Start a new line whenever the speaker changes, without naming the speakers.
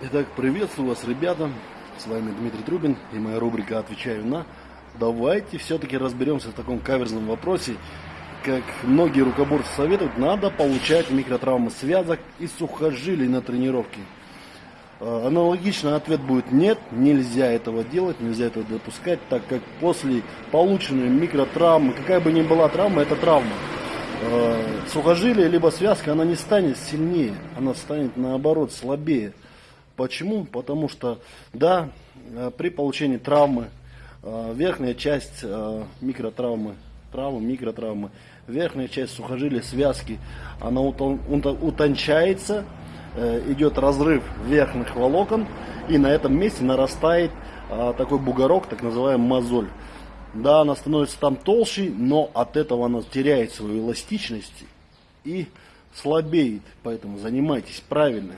Итак, приветствую вас, ребята. С вами Дмитрий Трубин и моя рубрика «Отвечаю на». Давайте все-таки разберемся в таком каверзном вопросе. Как многие рукоборцы советуют, надо получать микротравмы связок и сухожилий на тренировке. Э, Аналогично ответ будет нет, нельзя этого делать, нельзя этого допускать, так как после полученной микротравмы, какая бы ни была травма, это травма. Э, Сухожилие либо связка, она не станет сильнее, она станет наоборот слабее. Почему? Потому что, да, э, при получении травмы, э, верхняя часть э, микротравмы, травмы, микротравмы, верхняя часть сухожилия, связки, она утон- утон- утончается, идет разрыв верхних волокон, и на этом месте нарастает такой бугорок, так называемый мозоль. Да, она становится там толще, но от этого она теряет свою эластичность и слабеет. Поэтому занимайтесь правильно.